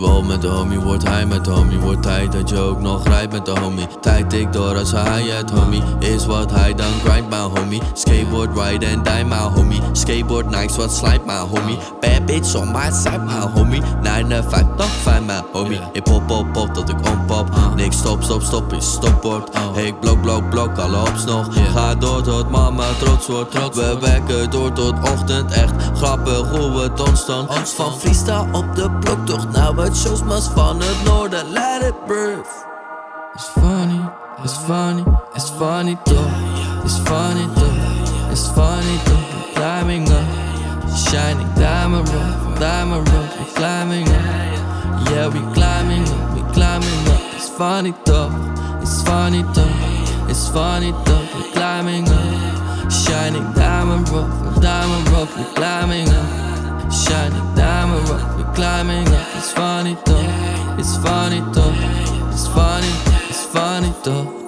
Wel met de homie, wordt hij met de homie Wordt tijd dat je ook nog rijdt met de homie. Tijd ik door als hij het homie Is wat hij dan grind my homie. Skateboard ride and die my homie. Skateboard nice wat slijt my homie. Bad bitch on my side my homie. 9 5 toch fijn my homie. Ik pop pop pop tot ik onpop Niks stop stop stop is stopwoord. Ik blok blok blok alle hops nog. Ga door tot mama trots wordt We werken door tot ochtend echt Grappig hoe het ontstond Van freestyle op de bloktocht Nou het shows mas van het noorden Let it breathe It's funny, it's funny, it's funny toch. It's funny toch, it's funny. We're climbing up, shining diamond rough, diamond rough. We're climbing up, yeah we climbing up, we climbing up. It's funny toch, it's funny toch, it's funny toch. We're climbing up, shining diamond rough, diamond rough. We're climbing up, shining diamond rough. We're climbing up. It's funny toch, it's funny toch, it's funny. It's funny toch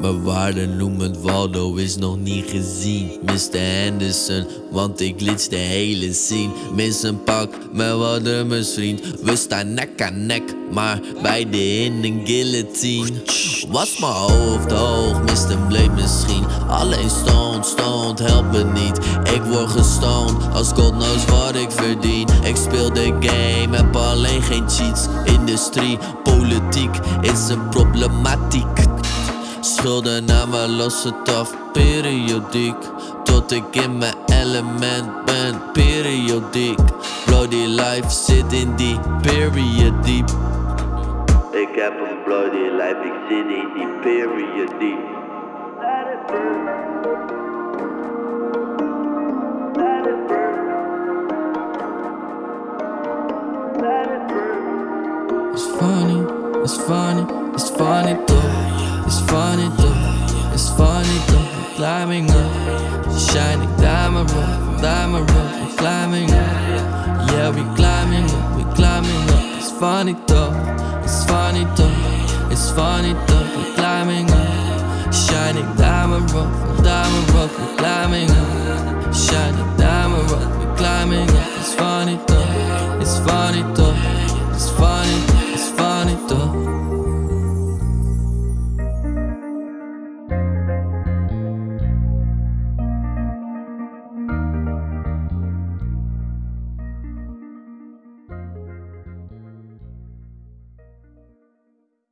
Mijn waarde noem het Waldo is nog niet gezien Mr. Henderson, want ik glitch de hele scene Mis een pak met drummers vriend We staan nek aan nek, maar beide in een guillotine Was mijn hoofd hoog, een blade misschien Alleen stoned, stoned, help me niet. Ik word gestoned, als God knows wat ik verdien. Ik speel de game, heb alleen geen cheats. Industrie, politiek is een problematiek. Schulden aan me los het af, periodiek. Tot ik in mijn element ben, periodiek. Bloody life zit in die period diep Ik heb een bloody life, ik zit in die period diep It's funny, it's funny, it's funny toch It's funny toch, it's funny We're climbing up, shining diamond rough, diamond rough We're climbing up, yeah we climbing up, we climbing up. It's funny toch, it's funny toch It's funny toch, climbing up, shut it down.